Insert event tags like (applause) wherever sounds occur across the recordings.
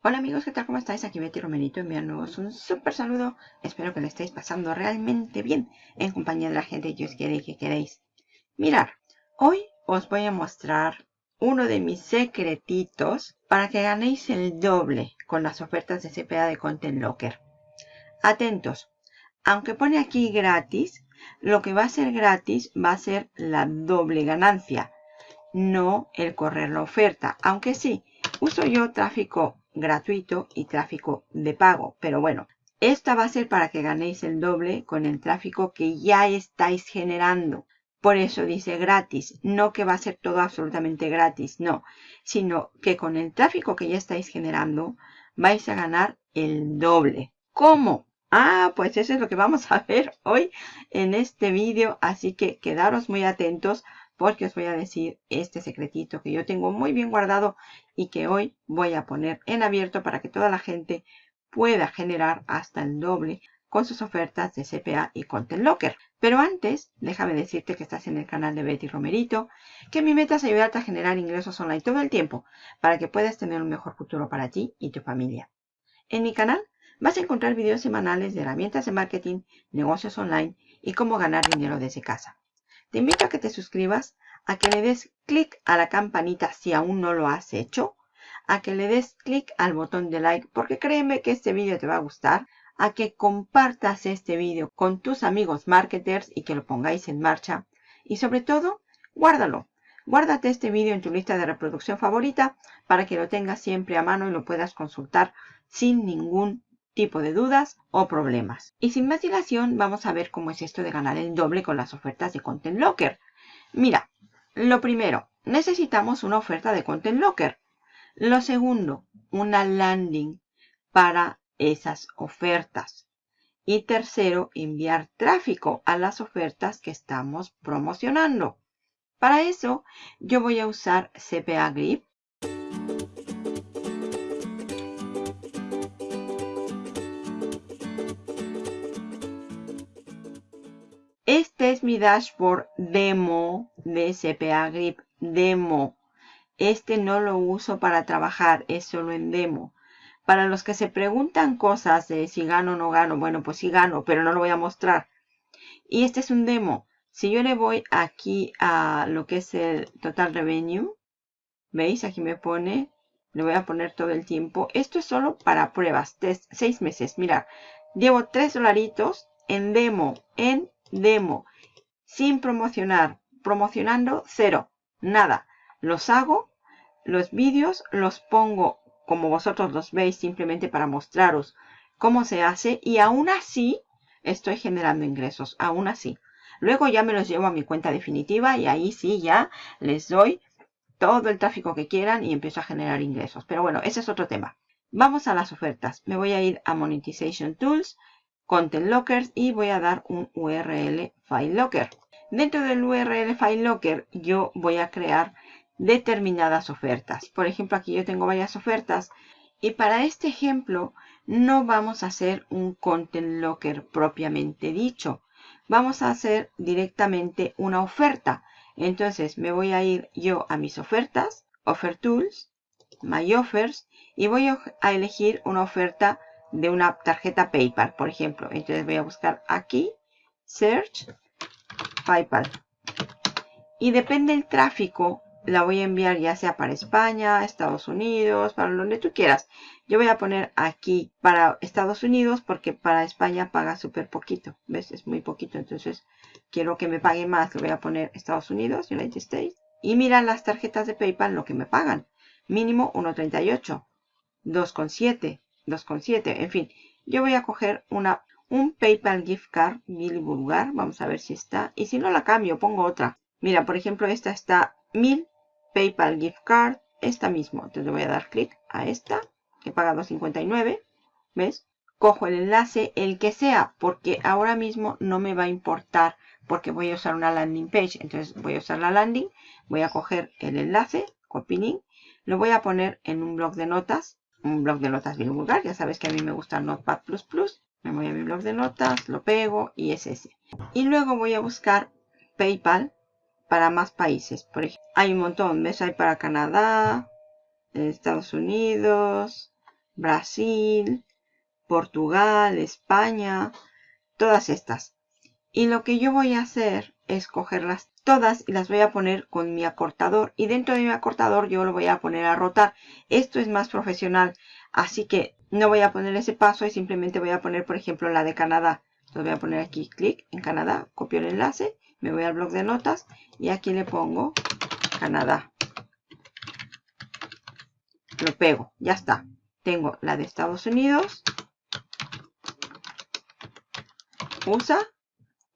Hola amigos, ¿qué tal? ¿Cómo estáis? Aquí Betty Romerito enviándoos un súper saludo. Espero que lo estéis pasando realmente bien en compañía de la gente que os quiere que queréis. Mirar, hoy os voy a mostrar uno de mis secretitos para que ganéis el doble con las ofertas de CPA de Content Locker. Atentos, aunque pone aquí gratis, lo que va a ser gratis va a ser la doble ganancia, no el correr la oferta. Aunque sí, uso yo tráfico gratuito y tráfico de pago. Pero bueno, esta va a ser para que ganéis el doble con el tráfico que ya estáis generando. Por eso dice gratis, no que va a ser todo absolutamente gratis, no, sino que con el tráfico que ya estáis generando vais a ganar el doble. ¿Cómo? Ah, pues eso es lo que vamos a ver hoy en este vídeo, así que quedaros muy atentos porque os voy a decir este secretito que yo tengo muy bien guardado y que hoy voy a poner en abierto para que toda la gente pueda generar hasta el doble con sus ofertas de CPA y Content Locker. Pero antes, déjame decirte que estás en el canal de Betty Romerito, que mi meta es ayudarte a generar ingresos online todo el tiempo para que puedas tener un mejor futuro para ti y tu familia. En mi canal vas a encontrar videos semanales de herramientas de marketing, negocios online y cómo ganar dinero desde casa. Te invito a que te suscribas, a que le des clic a la campanita si aún no lo has hecho, a que le des clic al botón de like porque créeme que este vídeo te va a gustar, a que compartas este vídeo con tus amigos marketers y que lo pongáis en marcha y sobre todo, guárdalo. Guárdate este vídeo en tu lista de reproducción favorita para que lo tengas siempre a mano y lo puedas consultar sin ningún tipo de dudas o problemas. Y sin más dilación, vamos a ver cómo es esto de ganar el doble con las ofertas de Content Locker. Mira, lo primero, necesitamos una oferta de Content Locker. Lo segundo, una landing para esas ofertas. Y tercero, enviar tráfico a las ofertas que estamos promocionando. Para eso, yo voy a usar CPA Grip mi dashboard demo de CPA Grip demo. Este no lo uso para trabajar, es solo en demo. Para los que se preguntan cosas de si gano o no gano, bueno, pues sí gano, pero no lo voy a mostrar. Y este es un demo. Si yo le voy aquí a lo que es el total revenue, ¿veis? Aquí me pone, le voy a poner todo el tiempo. Esto es solo para pruebas, test, seis meses. Mira, llevo tres dolaritos en demo, en demo, sin promocionar, promocionando cero, nada. Los hago, los vídeos los pongo como vosotros los veis simplemente para mostraros cómo se hace y aún así estoy generando ingresos, aún así. Luego ya me los llevo a mi cuenta definitiva y ahí sí ya les doy todo el tráfico que quieran y empiezo a generar ingresos. Pero bueno, ese es otro tema. Vamos a las ofertas. Me voy a ir a Monetization Tools Content Lockers y voy a dar un URL File Locker. Dentro del URL File Locker yo voy a crear determinadas ofertas. Por ejemplo, aquí yo tengo varias ofertas y para este ejemplo no vamos a hacer un Content Locker propiamente dicho. Vamos a hacer directamente una oferta. Entonces me voy a ir yo a mis ofertas, Offer Tools, My Offers y voy a elegir una oferta de una tarjeta PayPal, por ejemplo. Entonces voy a buscar aquí, Search, PayPal. Y depende del tráfico, la voy a enviar ya sea para España, Estados Unidos, para donde tú quieras. Yo voy a poner aquí para Estados Unidos porque para España paga súper poquito. ¿Ves? Es muy poquito. Entonces quiero que me pague más. Le voy a poner Estados Unidos, United States. Y mira las tarjetas de PayPal lo que me pagan. Mínimo 1.38, 2.7, 2,7. En fin, yo voy a coger una, un PayPal gift card Billy Bulgar. Vamos a ver si está. Y si no la cambio, pongo otra. Mira, por ejemplo, esta está 1000 PayPal gift card. Esta mismo. Entonces le voy a dar clic a esta, que paga 2.59. ¿Ves? Cojo el enlace, el que sea, porque ahora mismo no me va a importar porque voy a usar una landing page. Entonces voy a usar la landing, voy a coger el enlace, copy link, lo voy a poner en un blog de notas un blog de notas bien vulgar. Ya sabes que a mí me gusta Notepad++. Me voy a mi blog de notas, lo pego y es ese. Y luego voy a buscar PayPal para más países. Por ejemplo, hay un montón. ¿Ves? Hay para Canadá, Estados Unidos, Brasil, Portugal, España, todas estas. Y lo que yo voy a hacer es cogerlas todas y las voy a poner con mi acortador. Y dentro de mi acortador yo lo voy a poner a rotar. Esto es más profesional, así que no voy a poner ese paso y simplemente voy a poner, por ejemplo, la de Canadá. Lo voy a poner aquí, clic en Canadá, copio el enlace, me voy al blog de notas y aquí le pongo Canadá. Lo pego, ya está. Tengo la de Estados Unidos, USA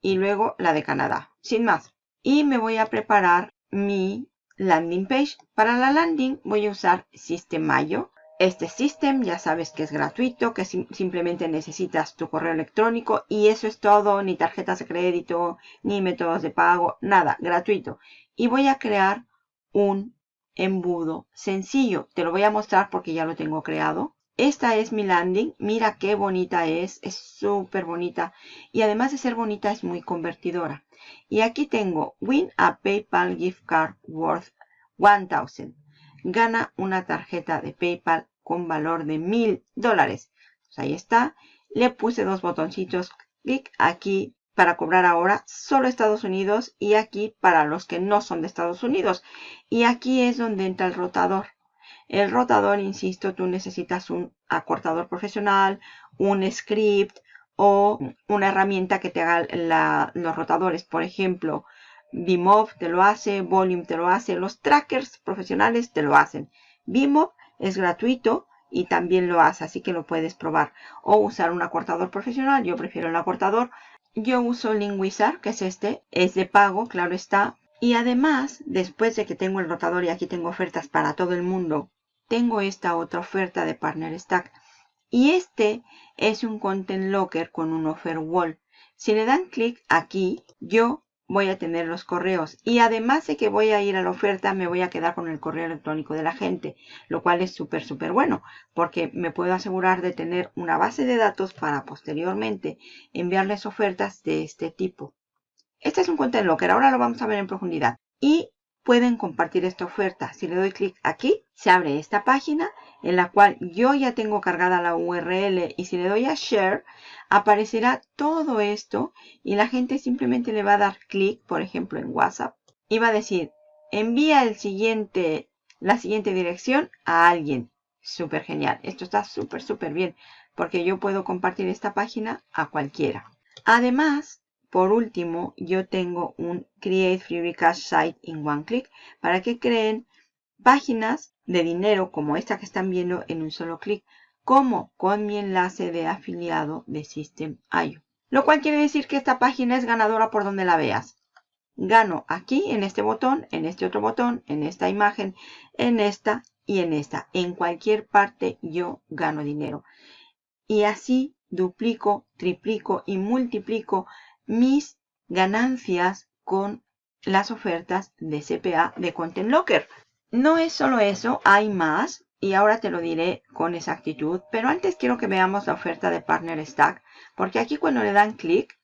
y luego la de Canadá, sin más. Y me voy a preparar mi landing page. Para la landing voy a usar Systemayo. Este System ya sabes que es gratuito, que simplemente necesitas tu correo electrónico y eso es todo, ni tarjetas de crédito, ni métodos de pago, nada, gratuito. Y voy a crear un embudo sencillo. Te lo voy a mostrar porque ya lo tengo creado. Esta es mi landing. Mira qué bonita es. Es súper bonita. Y además de ser bonita, es muy convertidora. Y aquí tengo Win a PayPal Gift Card Worth 1000. Gana una tarjeta de PayPal con valor de mil dólares. Pues ahí está. Le puse dos botoncitos. Clic aquí para cobrar ahora solo Estados Unidos y aquí para los que no son de Estados Unidos. Y aquí es donde entra el rotador. El rotador, insisto, tú necesitas un acortador profesional, un script o una herramienta que te haga los rotadores. Por ejemplo, Bimov te lo hace, Volume te lo hace, los trackers profesionales te lo hacen. Bimov es gratuito y también lo hace, así que lo puedes probar. O usar un acortador profesional, yo prefiero el acortador. Yo uso Linguizar, que es este, es de pago, claro está. Y además, después de que tengo el rotador y aquí tengo ofertas para todo el mundo tengo esta otra oferta de Partner Stack. Y este es un Content Locker con un Offer Wall. Si le dan clic aquí, yo voy a tener los correos. Y además de que voy a ir a la oferta, me voy a quedar con el correo electrónico de la gente. Lo cual es súper, súper bueno. Porque me puedo asegurar de tener una base de datos para posteriormente enviarles ofertas de este tipo. Este es un Content Locker. Ahora lo vamos a ver en profundidad. Y pueden compartir esta oferta. Si le doy clic aquí, se abre esta página en la cual yo ya tengo cargada la URL y si le doy a Share, aparecerá todo esto y la gente simplemente le va a dar clic, por ejemplo en WhatsApp, y va a decir, envía el siguiente, la siguiente dirección a alguien. Súper genial. Esto está súper, súper bien porque yo puedo compartir esta página a cualquiera. Además, por último, yo tengo un Create Free Cash Site in One Click para que creen páginas de dinero como esta que están viendo en un solo clic, como con mi enlace de afiliado de System.io. Lo cual quiere decir que esta página es ganadora por donde la veas. Gano aquí en este botón, en este otro botón, en esta imagen, en esta y en esta. En cualquier parte yo gano dinero. Y así duplico, triplico y multiplico mis ganancias con las ofertas de CPA de Content Locker. No es solo eso, hay más y ahora te lo diré con exactitud, pero antes quiero que veamos la oferta de Partner Stack, porque aquí cuando le dan clic,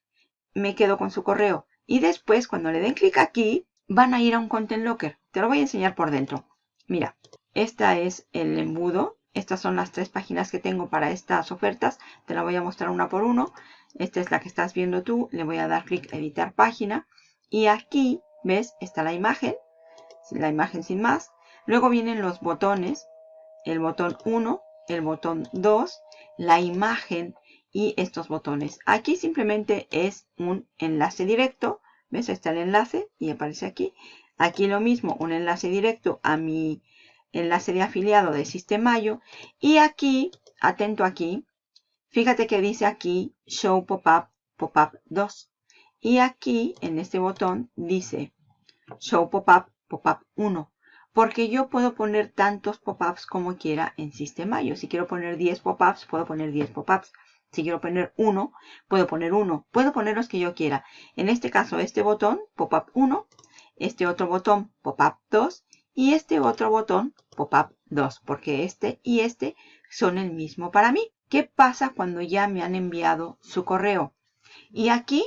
me quedo con su correo. Y después, cuando le den clic aquí, van a ir a un Content Locker. Te lo voy a enseñar por dentro. Mira, esta es el embudo. Estas son las tres páginas que tengo para estas ofertas. Te la voy a mostrar una por uno. Esta es la que estás viendo tú. Le voy a dar clic a editar página. Y aquí, ¿ves? Está la imagen. La imagen sin más. Luego vienen los botones. El botón 1, el botón 2, la imagen y estos botones. Aquí simplemente es un enlace directo. ¿Ves? Está el enlace y aparece aquí. Aquí lo mismo, un enlace directo a mi enlace de afiliado de Sistemayo. Y aquí, atento aquí, Fíjate que dice aquí Show Pop-up, Pop-up 2. Y aquí, en este botón, dice Show Pop-up, Pop-up 1. Porque yo puedo poner tantos pop-ups como quiera en Sistemayo. Si quiero poner 10 pop-ups, puedo poner 10 pop-ups. Si quiero poner 1, puedo poner 1. Puedo poner los que yo quiera. En este caso, este botón, pop-up 1. Este otro botón, pop-up 2. Y este otro botón, pop-up 2. Porque este y este son el mismo para mí. ¿Qué pasa cuando ya me han enviado su correo? Y aquí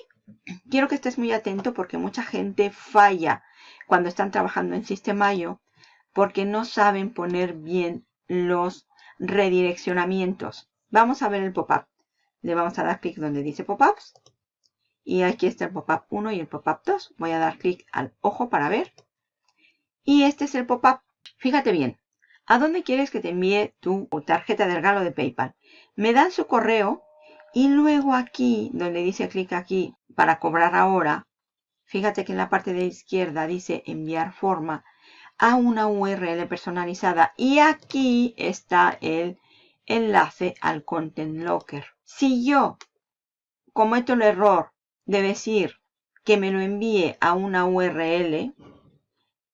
quiero que estés muy atento porque mucha gente falla cuando están trabajando en Sistemayo porque no saben poner bien los redireccionamientos. Vamos a ver el pop-up. Le vamos a dar clic donde dice pop-ups. Y aquí está el pop-up 1 y el pop-up 2. Voy a dar clic al ojo para ver. Y este es el pop-up. Fíjate bien. ¿A dónde quieres que te envíe tu tarjeta de regalo de PayPal? Me dan su correo y luego aquí, donde dice clic aquí para cobrar ahora, fíjate que en la parte de izquierda dice enviar forma a una URL personalizada y aquí está el enlace al Content Locker. Si yo cometo el error de decir que me lo envíe a una URL,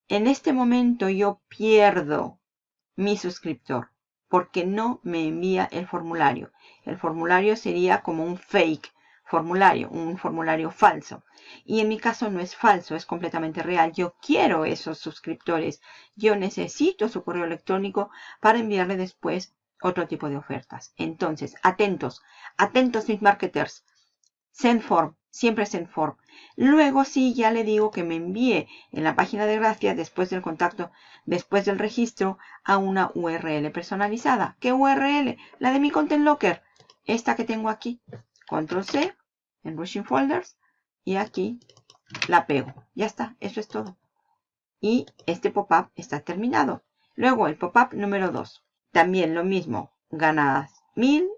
en este momento yo pierdo mi suscriptor porque no me envía el formulario. El formulario sería como un fake formulario, un formulario falso. Y en mi caso no es falso, es completamente real. Yo quiero esos suscriptores. Yo necesito su correo electrónico para enviarle después otro tipo de ofertas. Entonces, atentos, atentos mis marketers. Sendform, siempre Sendform. Luego sí, ya le digo que me envíe en la página de gracia después del contacto, después del registro, a una URL personalizada. ¿Qué URL? La de mi Content Locker. Esta que tengo aquí. Control C en Rushing Folders. Y aquí la pego. Ya está, eso es todo. Y este pop-up está terminado. Luego el pop-up número 2. También lo mismo. Ganas 1000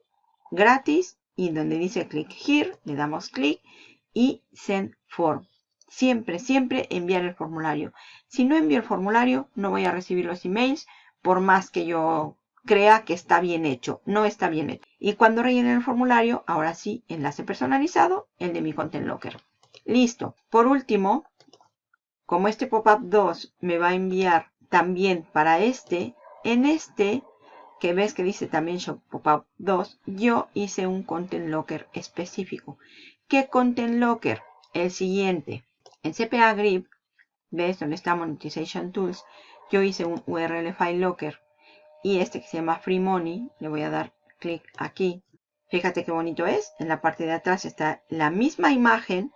gratis. Y donde dice click here, le damos clic y send form. Siempre, siempre enviar el formulario. Si no envío el formulario, no voy a recibir los emails por más que yo crea que está bien hecho. No está bien hecho. Y cuando rellenen el formulario, ahora sí, enlace personalizado, el de mi Content Locker. Listo. Por último, como este pop-up 2 me va a enviar también para este, en este, que ves que dice también Shop Pop-up 2, yo hice un Content Locker específico. ¿Qué Content Locker? El siguiente. En CPA Grip, ves donde está Monetization Tools, yo hice un URL File Locker. Y este que se llama Free Money, le voy a dar clic aquí. Fíjate qué bonito es. En la parte de atrás está la misma imagen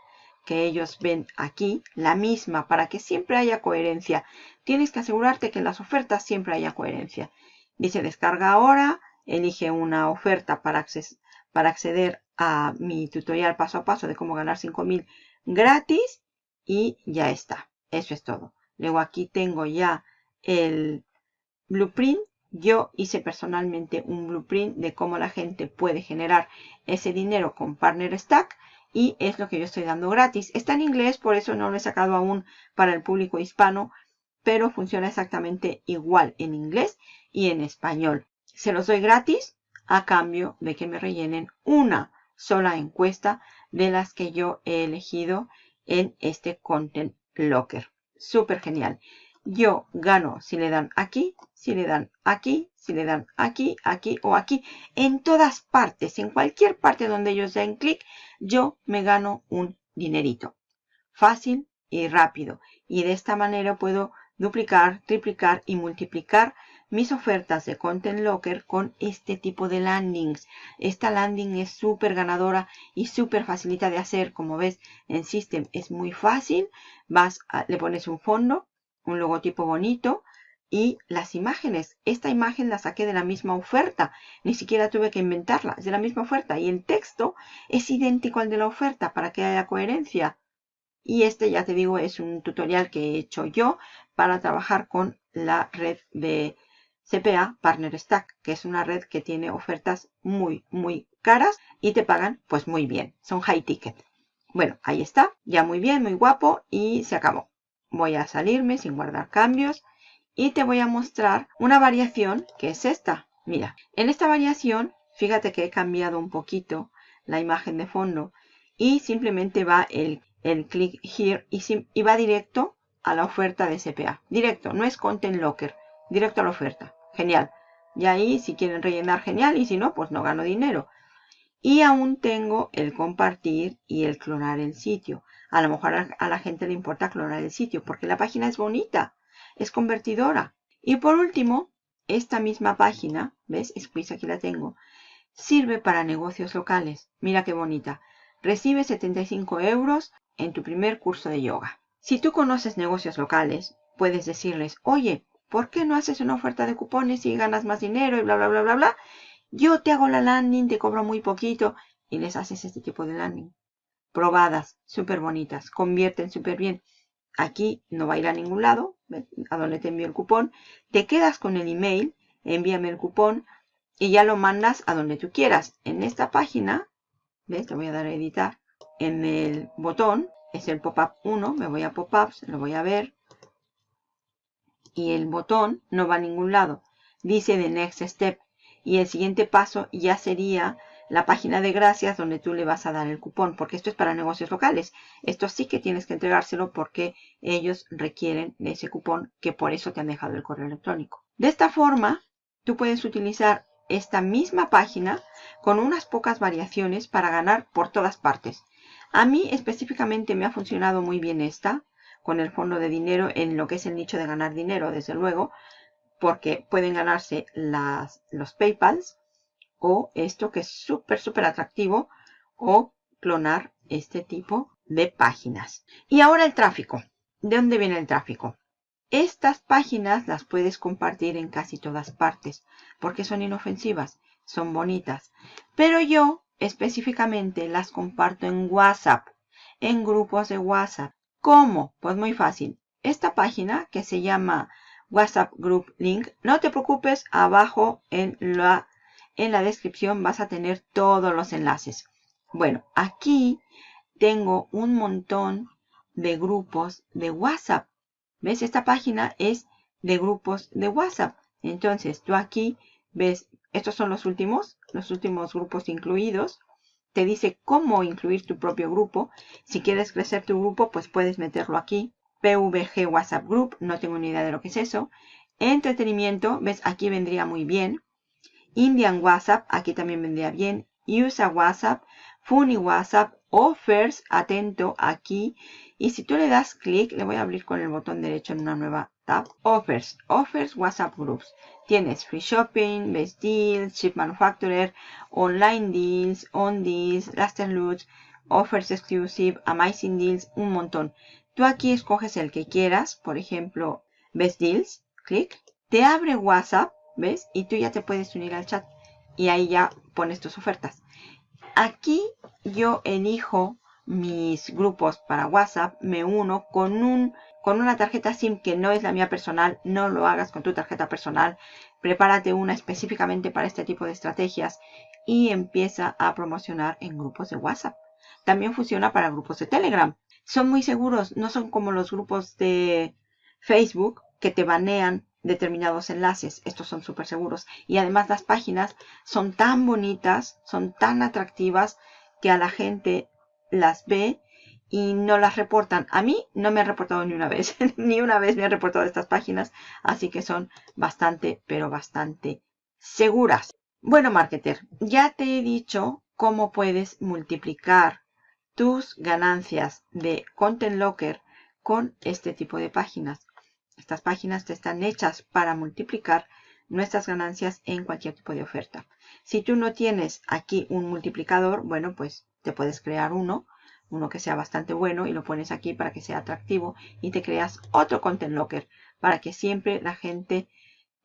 que ellos ven aquí, la misma, para que siempre haya coherencia. Tienes que asegurarte que en las ofertas siempre haya coherencia. Dice descarga ahora, elige una oferta para, para acceder a mi tutorial paso a paso de cómo ganar 5000 gratis y ya está. Eso es todo. Luego aquí tengo ya el blueprint. Yo hice personalmente un blueprint de cómo la gente puede generar ese dinero con Partner Stack y es lo que yo estoy dando gratis. Está en inglés, por eso no lo he sacado aún para el público hispano, pero funciona exactamente igual en inglés y en español. Se los doy gratis a cambio de que me rellenen una sola encuesta de las que yo he elegido en este Content Locker. Súper genial. Yo gano si le dan aquí, si le dan aquí, si le dan aquí, aquí o aquí. En todas partes, en cualquier parte donde ellos den clic, yo me gano un dinerito. Fácil y rápido. Y de esta manera puedo duplicar, triplicar y multiplicar mis ofertas de Content Locker con este tipo de landings. Esta landing es súper ganadora y súper facilita de hacer. Como ves en System es muy fácil. Vas le pones un fondo, un logotipo bonito y las imágenes. Esta imagen la saqué de la misma oferta. Ni siquiera tuve que inventarla. Es de la misma oferta. Y el texto es idéntico al de la oferta para que haya coherencia. Y este, ya te digo, es un tutorial que he hecho yo para trabajar con la red de CPA Partner Stack, que es una red que tiene ofertas muy, muy caras y te pagan pues muy bien. Son high ticket. Bueno, ahí está. Ya muy bien, muy guapo y se acabó. Voy a salirme sin guardar cambios y te voy a mostrar una variación que es esta. Mira, en esta variación, fíjate que he cambiado un poquito la imagen de fondo y simplemente va el, el click here y, y va directo a la oferta de CPA. Directo, no es Content Locker directo a la oferta. Genial. Y ahí si quieren rellenar, genial. Y si no, pues no gano dinero. Y aún tengo el compartir y el clonar el sitio. A lo mejor a la gente le importa clonar el sitio porque la página es bonita, es convertidora. Y por último, esta misma página, ¿ves? Squeeze aquí la tengo, sirve para negocios locales. Mira qué bonita. Recibe 75 euros en tu primer curso de yoga. Si tú conoces negocios locales, puedes decirles, oye, ¿por qué no haces una oferta de cupones y ganas más dinero y bla, bla, bla, bla, bla? Yo te hago la landing, te cobro muy poquito y les haces este tipo de landing. Probadas, súper bonitas, convierten súper bien. Aquí no va a ir a ningún lado, a donde te envío el cupón. Te quedas con el email, envíame el cupón y ya lo mandas a donde tú quieras. En esta página, ¿ves? Te voy a dar a editar. En el botón, es el pop-up 1, me voy a pop-ups, lo voy a ver. Y el botón no va a ningún lado. Dice the next step. Y el siguiente paso ya sería la página de gracias donde tú le vas a dar el cupón, porque esto es para negocios locales. Esto sí que tienes que entregárselo porque ellos requieren de ese cupón que por eso te han dejado el correo electrónico. De esta forma, tú puedes utilizar esta misma página con unas pocas variaciones para ganar por todas partes. A mí específicamente me ha funcionado muy bien esta, con el fondo de dinero en lo que es el nicho de ganar dinero, desde luego, porque pueden ganarse las, los Paypals o esto que es súper, súper atractivo o clonar este tipo de páginas. Y ahora el tráfico. ¿De dónde viene el tráfico? Estas páginas las puedes compartir en casi todas partes porque son inofensivas, son bonitas. Pero yo específicamente las comparto en WhatsApp, en grupos de WhatsApp. ¿Cómo? Pues muy fácil. Esta página que se llama WhatsApp Group Link, no te preocupes, abajo en la en la descripción vas a tener todos los enlaces. Bueno, aquí tengo un montón de grupos de WhatsApp. ¿Ves? Esta página es de grupos de WhatsApp. Entonces, tú aquí ves, estos son los últimos, los últimos grupos incluidos. Te dice cómo incluir tu propio grupo. Si quieres crecer tu grupo, pues puedes meterlo aquí. PVG WhatsApp Group, no tengo ni idea de lo que es eso. Entretenimiento, ves, aquí vendría muy bien. Indian WhatsApp, aquí también vendría bien. Usa WhatsApp, Funny WhatsApp, Offers, atento aquí. Y si tú le das clic, le voy a abrir con el botón derecho en una nueva tab. Offers, Offers WhatsApp Groups. Tienes Free Shopping, Best Deals, Chip Manufacturer, Online Deals, On Deals, Laster Loots, Offers Exclusive, Amazing Deals, un montón. Tú aquí escoges el que quieras, por ejemplo, Best Deals, clic. Te abre WhatsApp ¿Ves? Y tú ya te puedes unir al chat. Y ahí ya pones tus ofertas. Aquí yo elijo mis grupos para WhatsApp. Me uno con, un, con una tarjeta SIM que no es la mía personal. No lo hagas con tu tarjeta personal. Prepárate una específicamente para este tipo de estrategias. Y empieza a promocionar en grupos de WhatsApp. También funciona para grupos de Telegram. Son muy seguros. No son como los grupos de Facebook que te banean determinados enlaces. Estos son súper seguros. Y además las páginas son tan bonitas, son tan atractivas que a la gente las ve y no las reportan. A mí no me han reportado ni una vez. (laughs) ni una vez me han reportado estas páginas. Así que son bastante, pero bastante seguras. Bueno, marketer, ya te he dicho cómo puedes multiplicar tus ganancias de Content Locker con este tipo de páginas. Estas páginas te están hechas para multiplicar nuestras ganancias en cualquier tipo de oferta. Si tú no tienes aquí un multiplicador, bueno, pues te puedes crear uno, uno que sea bastante bueno y lo pones aquí para que sea atractivo y te creas otro Content Locker para que siempre la gente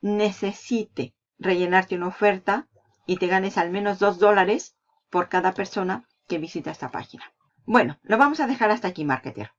necesite rellenarte una oferta y te ganes al menos 2 dólares por cada persona que visita esta página. Bueno, lo vamos a dejar hasta aquí, marketer.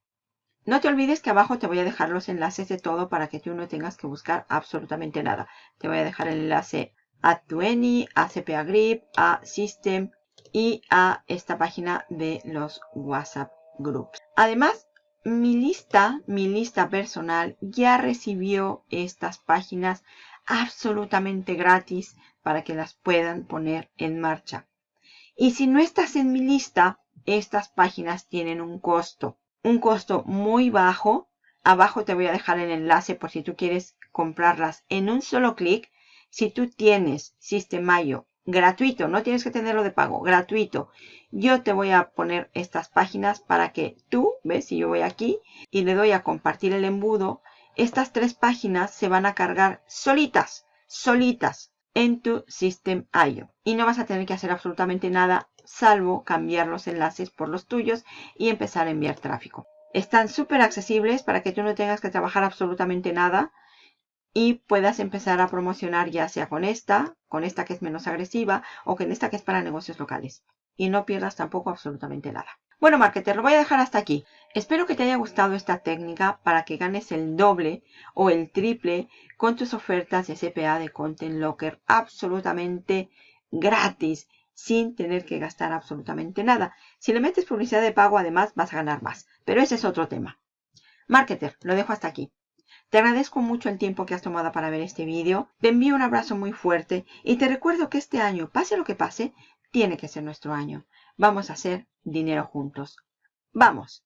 No te olvides que abajo te voy a dejar los enlaces de todo para que tú no tengas que buscar absolutamente nada. Te voy a dejar el enlace a Tueni, a CPA Grip, a System y a esta página de los WhatsApp Groups. Además, mi lista, mi lista personal ya recibió estas páginas absolutamente gratis para que las puedan poner en marcha. Y si no estás en mi lista, estas páginas tienen un costo un costo muy bajo. Abajo te voy a dejar el enlace por si tú quieres comprarlas en un solo clic. Si tú tienes Sistemayo gratuito, no tienes que tenerlo de pago, gratuito. Yo te voy a poner estas páginas para que tú, ves, si yo voy aquí y le doy a compartir el embudo, estas tres páginas se van a cargar solitas, solitas en tu System.io. Y no vas a tener que hacer absolutamente nada salvo cambiar los enlaces por los tuyos y empezar a enviar tráfico. Están súper accesibles para que tú no tengas que trabajar absolutamente nada y puedas empezar a promocionar ya sea con esta, con esta que es menos agresiva o con esta que es para negocios locales. Y no pierdas tampoco absolutamente nada. Bueno, marketer, lo voy a dejar hasta aquí. Espero que te haya gustado esta técnica para que ganes el doble o el triple con tus ofertas de CPA de Content Locker absolutamente gratis, sin tener que gastar absolutamente nada. Si le metes publicidad de pago, además vas a ganar más. Pero ese es otro tema. Marketer, lo dejo hasta aquí. Te agradezco mucho el tiempo que has tomado para ver este vídeo. Te envío un abrazo muy fuerte y te recuerdo que este año, pase lo que pase, tiene que ser nuestro año. Vamos a hacer dinero juntos. ¡Vamos!